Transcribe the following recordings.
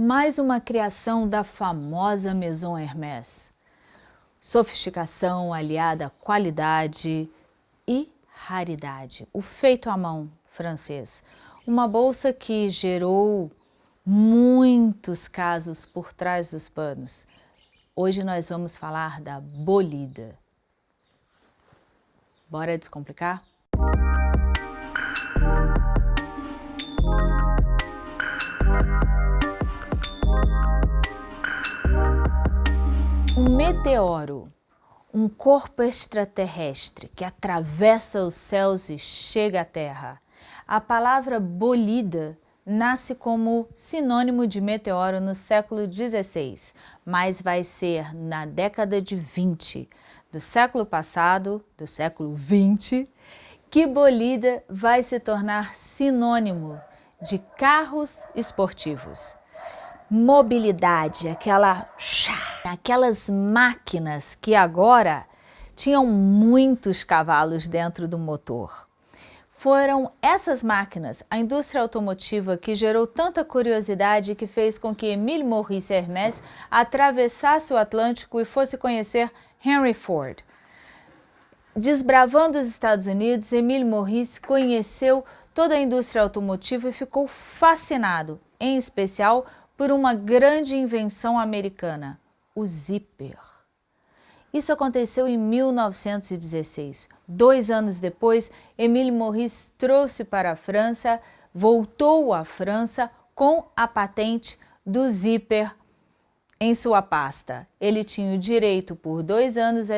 mais uma criação da famosa Maison Hermès. Sofisticação aliada à qualidade e raridade. O feito à mão francês. Uma bolsa que gerou muitos casos por trás dos panos. Hoje nós vamos falar da Bolida. Bora descomplicar? Um meteoro, um corpo extraterrestre que atravessa os céus e chega à Terra. A palavra bolida nasce como sinônimo de meteoro no século XVI, mas vai ser na década de 20 do século passado, do século 20, que bolida vai se tornar sinônimo de carros esportivos mobilidade, aquela, aquelas máquinas que agora tinham muitos cavalos dentro do motor. Foram essas máquinas, a indústria automotiva, que gerou tanta curiosidade que fez com que Emile Maurice Hermès atravessasse o Atlântico e fosse conhecer Henry Ford. Desbravando os Estados Unidos, Emile Maurice conheceu toda a indústria automotiva e ficou fascinado, em especial por uma grande invenção americana, o zíper. Isso aconteceu em 1916. Dois anos depois, Emile Maurice trouxe para a França, voltou à França com a patente do zíper em sua pasta. Ele tinha o direito por dois anos a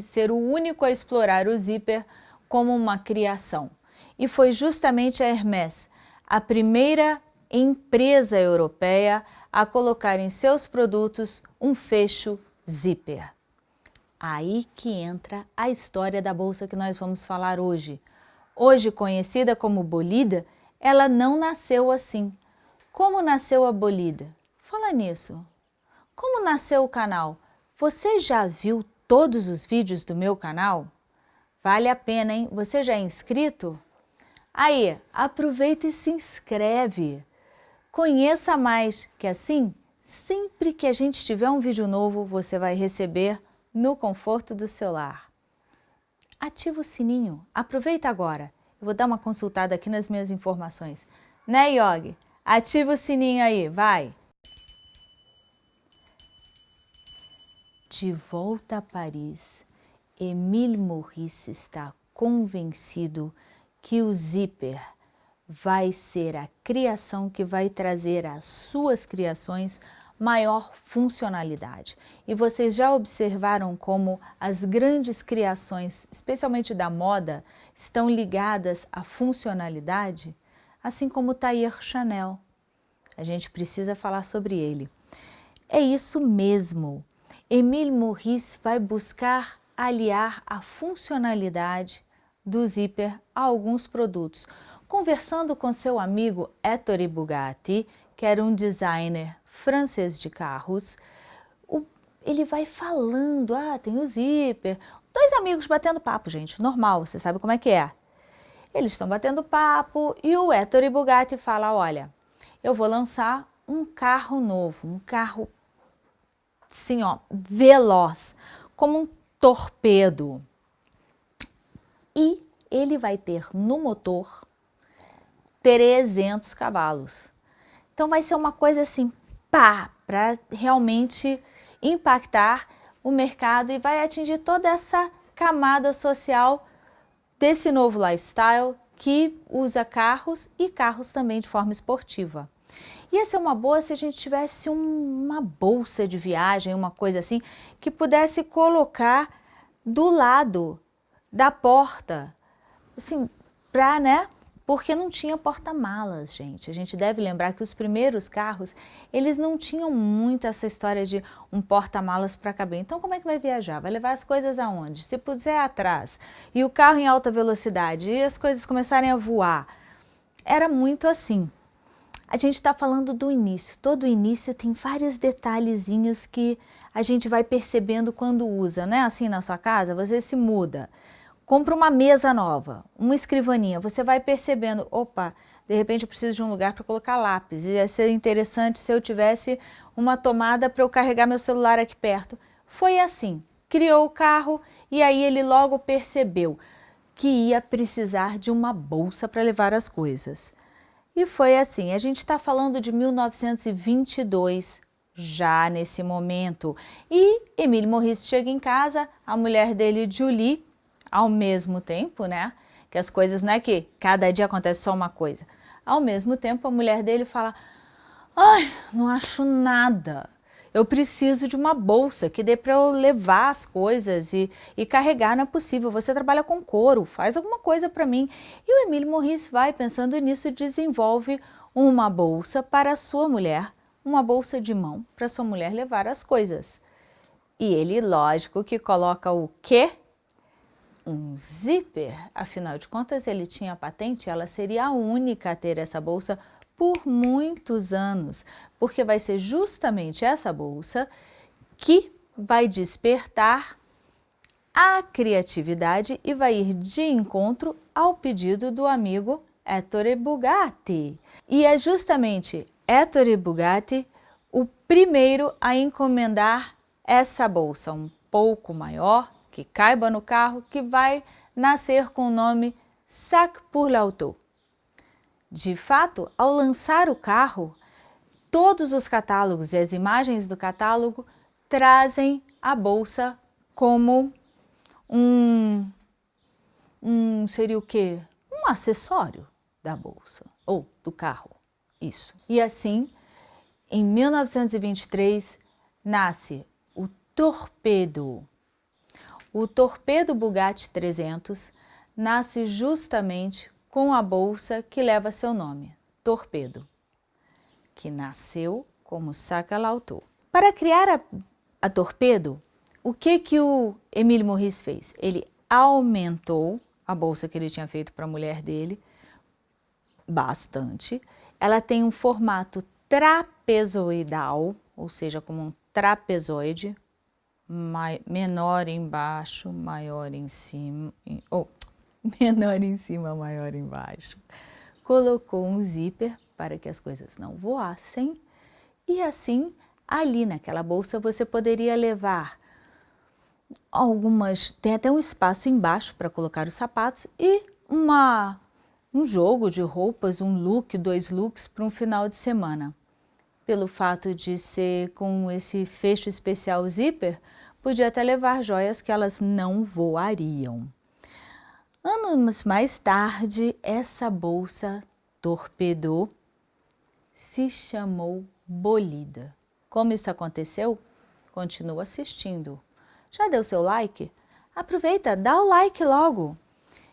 ser o único a explorar o zíper como uma criação. E foi justamente a Hermès, a primeira empresa europeia a colocar em seus produtos um fecho zíper. Aí que entra a história da bolsa que nós vamos falar hoje. Hoje conhecida como Bolida, ela não nasceu assim. Como nasceu a Bolida? Fala nisso. Como nasceu o canal? Você já viu todos os vídeos do meu canal? Vale a pena, hein? Você já é inscrito? Aí, aproveita e se inscreve. Conheça mais, que assim, sempre que a gente tiver um vídeo novo, você vai receber no conforto do seu lar. Ativa o sininho, aproveita agora. Eu vou dar uma consultada aqui nas minhas informações. Né, Yogi? Ativa o sininho aí, vai! De volta a Paris, Emile Maurice está convencido que o zíper vai ser a criação que vai trazer às suas criações maior funcionalidade. E vocês já observaram como as grandes criações, especialmente da moda, estão ligadas à funcionalidade? Assim como Tailleur Chanel. A gente precisa falar sobre ele. É isso mesmo. Emile Maurice vai buscar aliar a funcionalidade do zíper a alguns produtos, Conversando com seu amigo Ettore Bugatti, que era um designer francês de carros, ele vai falando, ah, tem o zíper, dois amigos batendo papo, gente, normal, você sabe como é que é. Eles estão batendo papo e o Ettore Bugatti fala, olha, eu vou lançar um carro novo, um carro, assim, ó, veloz, como um torpedo. E ele vai ter no motor 300 cavalos. Então vai ser uma coisa assim, pá, para realmente impactar o mercado e vai atingir toda essa camada social desse novo lifestyle que usa carros e carros também de forma esportiva. Ia ser uma boa se a gente tivesse um, uma bolsa de viagem, uma coisa assim, que pudesse colocar do lado da porta, assim, para, né, porque não tinha porta-malas, gente. A gente deve lembrar que os primeiros carros, eles não tinham muito essa história de um porta-malas para caber. Então, como é que vai viajar? Vai levar as coisas aonde? Se puser atrás e o carro em alta velocidade e as coisas começarem a voar, era muito assim. A gente está falando do início. Todo início tem vários detalhezinhos que a gente vai percebendo quando usa, né? Assim na sua casa, você se muda compra uma mesa nova, uma escrivaninha, você vai percebendo, opa, de repente eu preciso de um lugar para colocar lápis. Ia ser interessante se eu tivesse uma tomada para eu carregar meu celular aqui perto. Foi assim, criou o carro e aí ele logo percebeu que ia precisar de uma bolsa para levar as coisas. E foi assim, a gente está falando de 1922, já nesse momento. E Emílio Morris chega em casa, a mulher dele, Julie, ao mesmo tempo, né? Que as coisas não é que cada dia acontece só uma coisa. Ao mesmo tempo, a mulher dele fala, ai, não acho nada. Eu preciso de uma bolsa que dê para eu levar as coisas e, e carregar, não é possível. Você trabalha com couro, faz alguma coisa para mim. E o Emílio Morris vai pensando nisso e desenvolve uma bolsa para a sua mulher, uma bolsa de mão para sua mulher levar as coisas. E ele, lógico, que coloca o quê? Um zíper. Afinal de contas, ele tinha patente, ela seria a única a ter essa bolsa por muitos anos, porque vai ser justamente essa bolsa que vai despertar a criatividade e vai ir de encontro ao pedido do amigo Ettore Bugatti. E é justamente Ettore Bugatti o primeiro a encomendar essa bolsa, um pouco maior, que caiba no carro, que vai nascer com o nome Sac pour l'auto. De fato, ao lançar o carro, todos os catálogos e as imagens do catálogo trazem a bolsa como um, um seria o quê? Um acessório da bolsa ou do carro, isso. E assim, em 1923, nasce o Torpedo. O Torpedo Bugatti 300 nasce justamente com a bolsa que leva seu nome, Torpedo, que nasceu como Sacalauto. Para criar a, a Torpedo, o que, que o Emílio Morris fez? Ele aumentou a bolsa que ele tinha feito para a mulher dele bastante. Ela tem um formato trapezoidal, ou seja, como um trapezoide, menor embaixo, maior em cima, ou menor em cima, maior embaixo. Colocou um zíper para que as coisas não voassem e assim, ali naquela bolsa você poderia levar algumas, tem até um espaço embaixo para colocar os sapatos e uma, um jogo de roupas, um look, dois looks para um final de semana. Pelo fato de ser com esse fecho especial zíper, podia até levar joias que elas não voariam. Anos mais tarde, essa bolsa torpedou, se chamou Bolida. Como isso aconteceu? Continua assistindo. Já deu seu like? Aproveita, dá o like logo.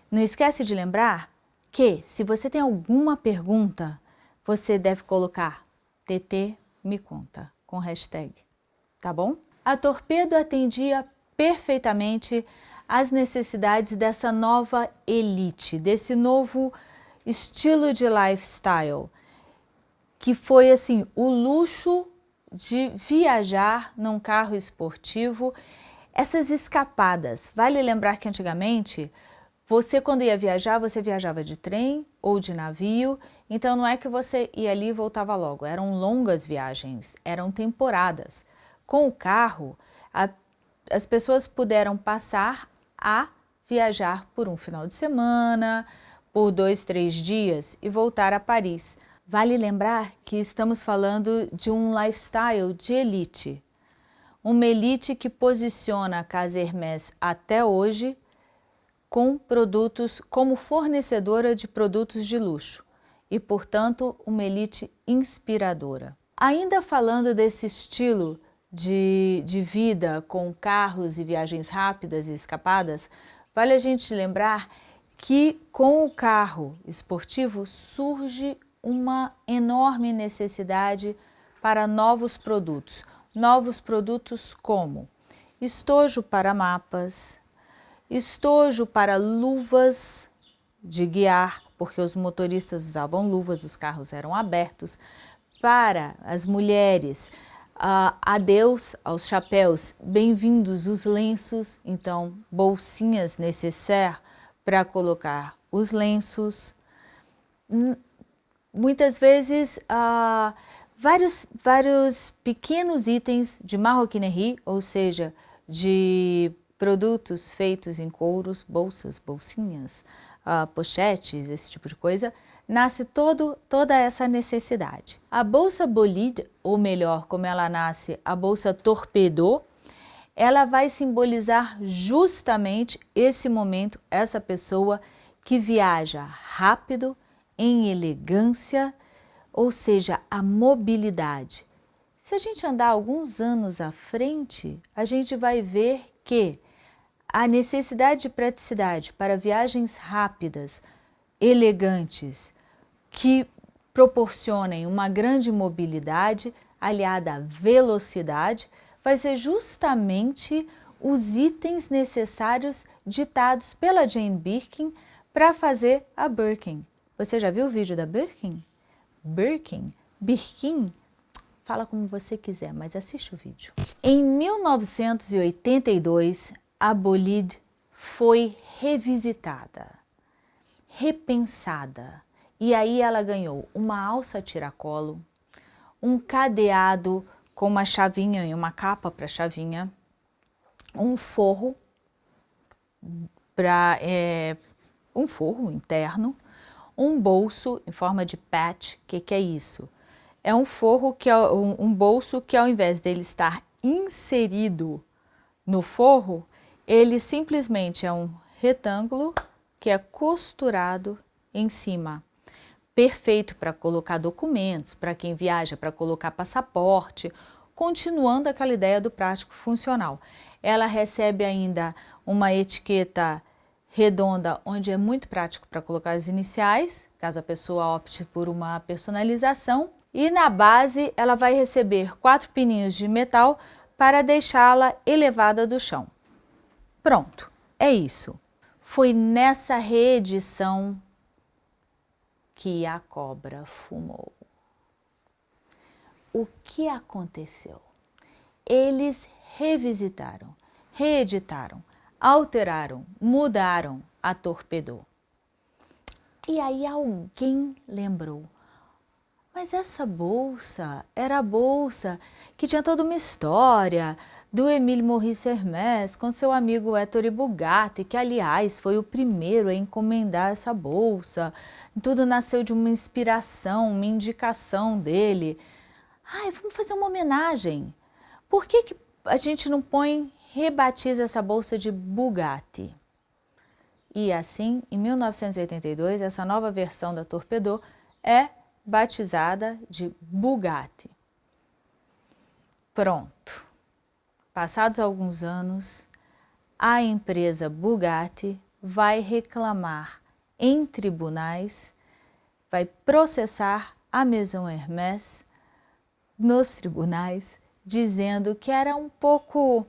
Não esquece de lembrar que, se você tem alguma pergunta, você deve colocar TT me conta com hashtag, tá bom? A Torpedo atendia perfeitamente as necessidades dessa nova elite, desse novo estilo de lifestyle, que foi assim, o luxo de viajar num carro esportivo, essas escapadas. Vale lembrar que antigamente, você quando ia viajar, você viajava de trem ou de navio, então não é que você ia ali e voltava logo, eram longas viagens, eram temporadas. Com o carro, a, as pessoas puderam passar a viajar por um final de semana, por dois, três dias e voltar a Paris. Vale lembrar que estamos falando de um lifestyle de elite. Uma elite que posiciona a Casa Hermès até hoje com produtos como fornecedora de produtos de luxo e, portanto, uma elite inspiradora. Ainda falando desse estilo de, de vida com carros e viagens rápidas e escapadas, vale a gente lembrar que com o carro esportivo surge uma enorme necessidade para novos produtos. Novos produtos como estojo para mapas, estojo para luvas de guiar, porque os motoristas usavam luvas, os carros eram abertos, para as mulheres, Uh, adeus aos chapéus, bem-vindos os lenços, então bolsinhas necessárias para colocar os lenços. muitas vezes uh, vários, vários pequenos itens de marroquinerie, ou seja, de produtos feitos em couros, bolsas, bolsinhas, uh, pochetes, esse tipo de coisa, nasce todo, toda essa necessidade. A bolsa bolide, ou melhor, como ela nasce, a bolsa torpedo, ela vai simbolizar justamente esse momento, essa pessoa que viaja rápido, em elegância, ou seja, a mobilidade. Se a gente andar alguns anos à frente, a gente vai ver que a necessidade de praticidade para viagens rápidas, elegantes, que proporcionem uma grande mobilidade aliada à velocidade, vai ser justamente os itens necessários ditados pela Jane Birkin para fazer a Birkin. Você já viu o vídeo da Birkin? Birkin? Birkin? Fala como você quiser, mas assiste o vídeo. Em 1982, a Bolide foi revisitada, repensada. E aí ela ganhou uma alça tiracolo, um cadeado com uma chavinha e uma capa para chavinha, um forro para é, um forro interno, um bolso em forma de patch. O que, que, é isso? É um forro que é um, um bolso que ao invés dele estar inserido no forro, ele simplesmente é um retângulo que é costurado em cima. Perfeito para colocar documentos, para quem viaja, para colocar passaporte, continuando aquela ideia do prático funcional. Ela recebe ainda uma etiqueta redonda, onde é muito prático para colocar as iniciais, caso a pessoa opte por uma personalização. E na base ela vai receber quatro pininhos de metal para deixá-la elevada do chão. Pronto, é isso. Foi nessa reedição que a cobra fumou. O que aconteceu? Eles revisitaram, reeditaram, alteraram, mudaram a torpedou. E aí alguém lembrou, mas essa bolsa era a bolsa que tinha toda uma história do Emile Maurice Hermès com seu amigo Ettore Bugatti, que aliás foi o primeiro a encomendar essa bolsa. Tudo nasceu de uma inspiração, uma indicação dele. Ai, vamos fazer uma homenagem. Por que, que a gente não põe rebatiza essa bolsa de Bugatti. E assim, em 1982, essa nova versão da Torpedo é batizada de Bugatti. Pronto. Passados alguns anos, a empresa Bugatti vai reclamar em tribunais, vai processar a Maison Hermès nos tribunais, dizendo que era um pouco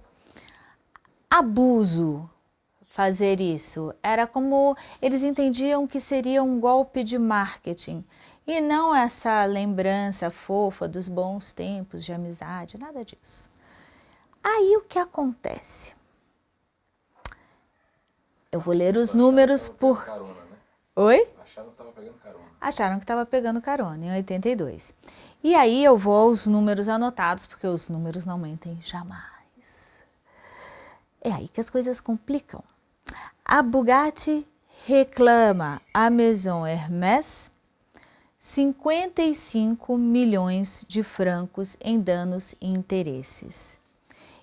abuso fazer isso. Era como eles entendiam que seria um golpe de marketing e não essa lembrança fofa dos bons tempos de amizade, nada disso. Aí o que acontece? Eu vou ler os números por... Carona, né? Oi? Acharam que estava pegando carona. Acharam que estava pegando carona, em 82. E aí eu vou aos números anotados, porque os números não mentem jamais. É aí que as coisas complicam. A Bugatti reclama a Maison Hermès 55 milhões de francos em danos e interesses.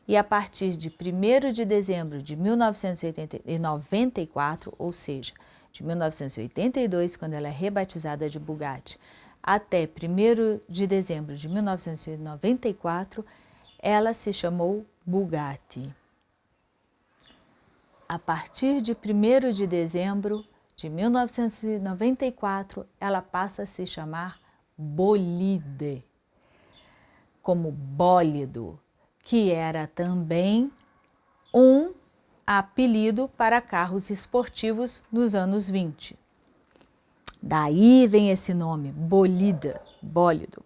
E a partir de 1 de dezembro de 1994, ou seja, de 1982, quando ela é rebatizada de Bugatti, até 1 de dezembro de 1994, ela se chamou Bugatti. A partir de 1 de dezembro de 1994, ela passa a se chamar Bolide, como bólido, que era também um apelido para carros esportivos nos anos 20. Daí vem esse nome, bolida, bólido.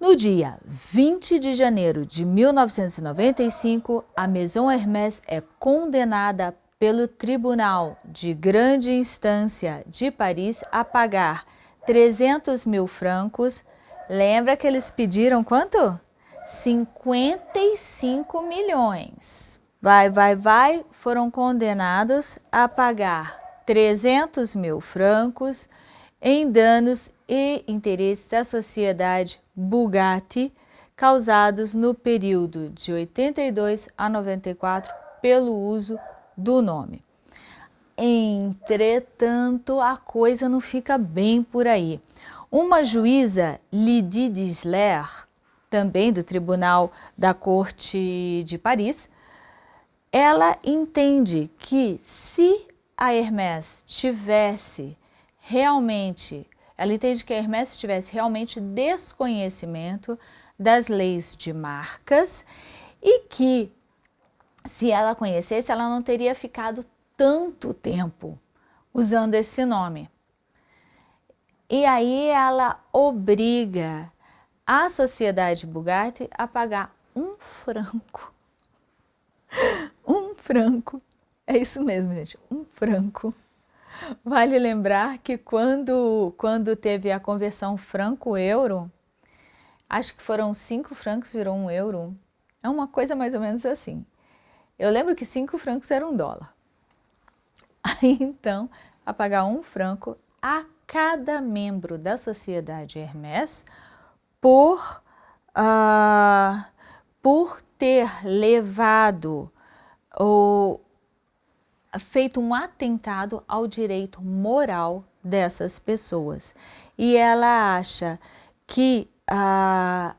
No dia 20 de janeiro de 1995, a Maison Hermès é condenada pelo Tribunal de Grande Instância de Paris a pagar 300 mil francos. Lembra que eles pediram quanto? 55 milhões. Vai, vai, vai, foram condenados a pagar 300 mil francos em danos e interesses da sociedade Bugatti causados no período de 82 a 94 pelo uso do nome. Entretanto, a coisa não fica bem por aí. Uma juíza, Lydie Disler, também do Tribunal da Corte de Paris, ela entende que se a Hermès tivesse realmente, ela entende que a Hermès tivesse realmente desconhecimento das leis de marcas e que se ela conhecesse, ela não teria ficado tanto tempo usando esse nome. E aí ela obriga a sociedade Bugatti a pagar um franco. um franco. É isso mesmo, gente, um franco. Vale lembrar que quando, quando teve a conversão franco-euro, acho que foram cinco francos, virou um euro. É uma coisa mais ou menos assim. Eu lembro que cinco francos era um dólar. Então, a pagar um franco a cada membro da sociedade Hermès por, uh, por ter levado ou feito um atentado ao direito moral dessas pessoas. E ela acha que uh,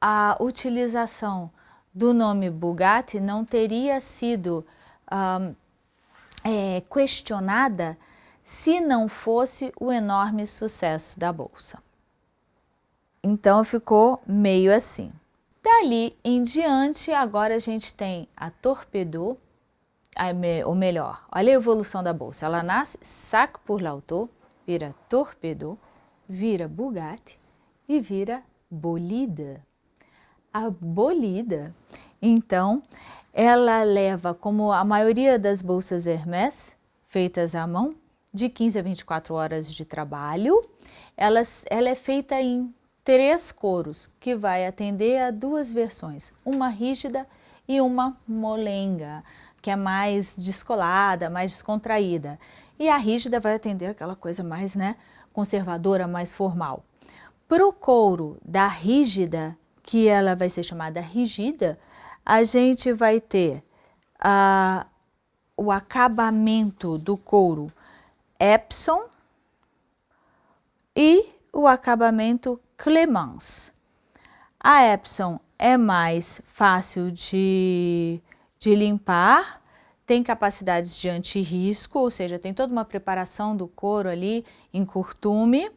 a utilização do nome Bugatti não teria sido uh, é, questionada se não fosse o enorme sucesso da Bolsa. Então ficou meio assim. Dali em diante, agora a gente tem a Torpedo, ou melhor, olha a evolução da Bolsa. Ela nasce Sac por l'Auto, vira Torpedo, vira Bugatti e vira Bolida. A Bolida, então, ela leva, como a maioria das bolsas Hermès, feitas à mão, de 15 a 24 horas de trabalho. Ela, ela é feita em três coros, que vai atender a duas versões, uma rígida e uma molenga, que é mais descolada, mais descontraída. E a rígida vai atender aquela coisa mais né, conservadora, mais formal. Para o couro da rígida, que ela vai ser chamada rigida, a gente vai ter uh, o acabamento do couro Epson e o acabamento Clemence. A Epson é mais fácil de, de limpar, tem capacidades de antirrisco, ou seja, tem toda uma preparação do couro ali em curtume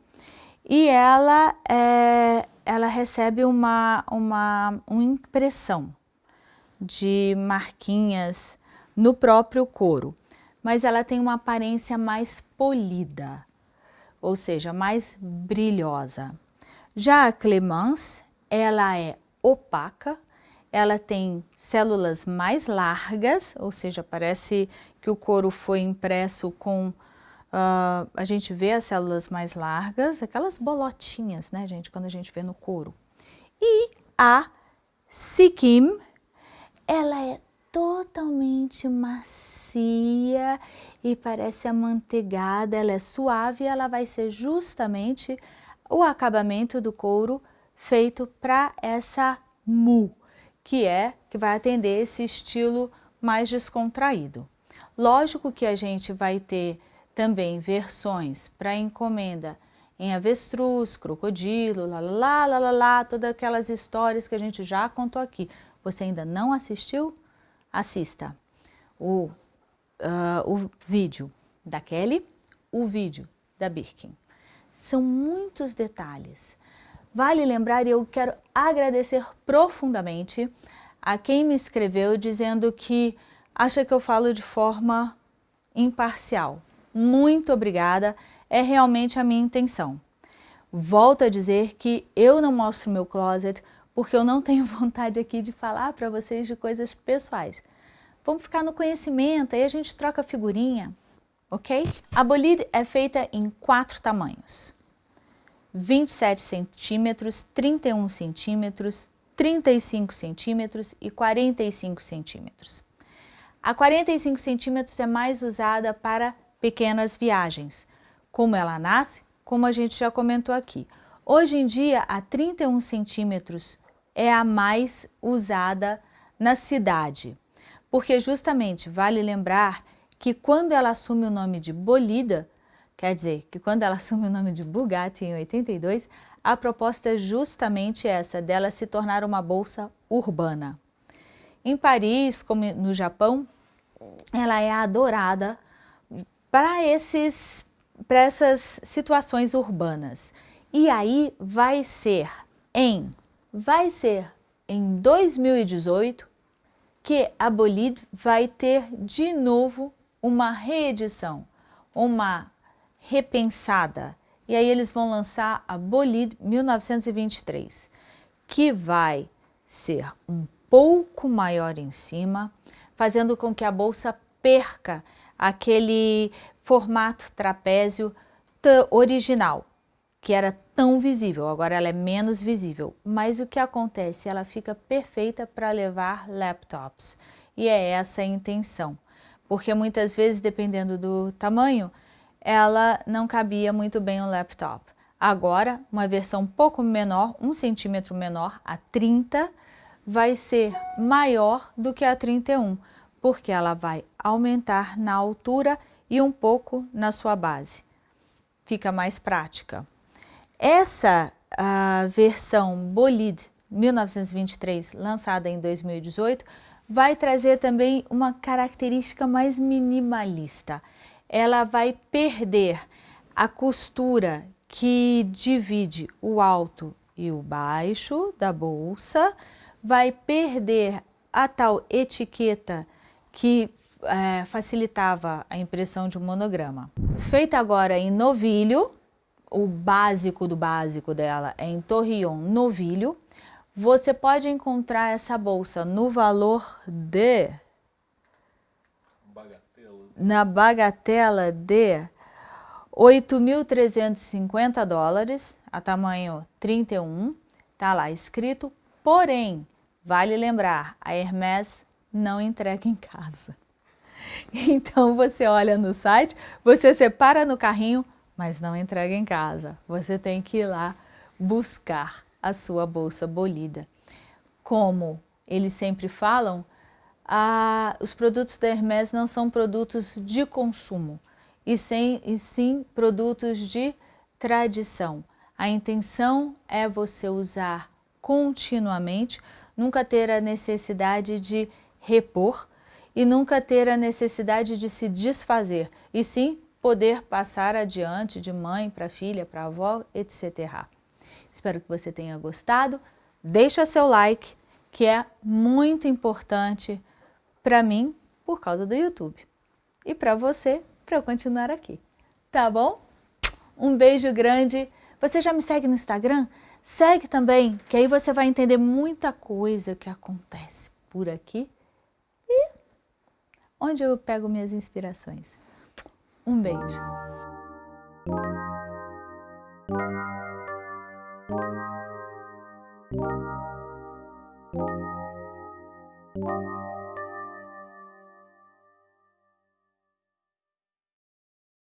e ela, é, ela recebe uma, uma, uma impressão de marquinhas no próprio couro mas ela tem uma aparência mais polida, ou seja, mais brilhosa. Já a Clemence, ela é opaca, ela tem células mais largas, ou seja, parece que o couro foi impresso com... Uh, a gente vê as células mais largas, aquelas bolotinhas, né, gente, quando a gente vê no couro. E a Sikkim, ela é totalmente macia e parece amanteigada, ela é suave e ela vai ser justamente o acabamento do couro feito para essa mu, que é, que vai atender esse estilo mais descontraído. Lógico que a gente vai ter também versões para encomenda em avestruz, crocodilo, lá, lá, lá, lá, todas aquelas histórias que a gente já contou aqui. Você ainda não assistiu? assista o, uh, o vídeo da Kelly, o vídeo da Birkin. São muitos detalhes. Vale lembrar, e eu quero agradecer profundamente a quem me escreveu dizendo que acha que eu falo de forma imparcial. Muito obrigada, é realmente a minha intenção. Volto a dizer que eu não mostro meu closet porque eu não tenho vontade aqui de falar para vocês de coisas pessoais. Vamos ficar no conhecimento, aí a gente troca figurinha, ok? A bolide é feita em quatro tamanhos. 27 centímetros, 31 centímetros, 35 centímetros e 45 centímetros. A 45 centímetros é mais usada para pequenas viagens, como ela nasce, como a gente já comentou aqui. Hoje em dia, a 31 centímetros é a mais usada na cidade, porque justamente vale lembrar que quando ela assume o nome de Bolida, quer dizer que quando ela assume o nome de Bugatti em 82, a proposta é justamente essa, dela se tornar uma bolsa urbana. Em Paris, como no Japão, ela é adorada para esses para essas situações urbanas. E aí vai ser em vai ser em 2018 que a Bolide vai ter de novo uma reedição, uma repensada. E aí eles vão lançar a Bolide 1923, que vai ser um pouco maior em cima, fazendo com que a bolsa perca aquele formato trapézio original, que era tão visível, agora ela é menos visível. Mas o que acontece? Ela fica perfeita para levar laptops. E é essa a intenção. Porque muitas vezes, dependendo do tamanho, ela não cabia muito bem o laptop. Agora, uma versão um pouco menor, um centímetro menor, a 30, vai ser maior do que a 31, porque ela vai aumentar na altura e um pouco na sua base. Fica mais prática. Essa versão Bolide 1923, lançada em 2018, vai trazer também uma característica mais minimalista. Ela vai perder a costura que divide o alto e o baixo da bolsa, vai perder a tal etiqueta que é, facilitava a impressão de um monograma. Feita agora em novilho, o básico do básico dela é em torrion novilho, você pode encontrar essa bolsa no valor de... Bagatela. Na bagatela de 8.350 dólares, a tamanho 31, tá lá escrito, porém, vale lembrar, a Hermès não entrega em casa. Então você olha no site, você separa no carrinho, mas não entrega em casa. Você tem que ir lá buscar a sua bolsa bolida. Como eles sempre falam, os produtos da Hermès não são produtos de consumo, e, sem, e sim produtos de tradição. A intenção é você usar continuamente, nunca ter a necessidade de repor, e nunca ter a necessidade de se desfazer, e sim poder passar adiante de mãe para filha, para avó, etc. Espero que você tenha gostado. Deixa seu like, que é muito importante para mim por causa do YouTube. E para você, para eu continuar aqui. Tá bom? Um beijo grande. Você já me segue no Instagram? Segue também, que aí você vai entender muita coisa que acontece por aqui onde eu pego minhas inspirações. Um beijo!